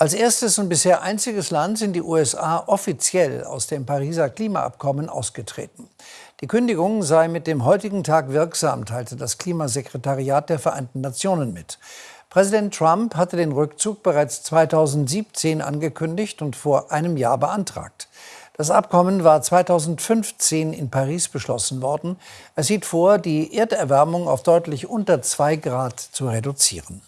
Als erstes und bisher einziges Land sind die USA offiziell aus dem Pariser Klimaabkommen ausgetreten. Die Kündigung sei mit dem heutigen Tag wirksam, teilte das Klimasekretariat der Vereinten Nationen mit. Präsident Trump hatte den Rückzug bereits 2017 angekündigt und vor einem Jahr beantragt. Das Abkommen war 2015 in Paris beschlossen worden. Es sieht vor, die Erderwärmung auf deutlich unter zwei Grad zu reduzieren.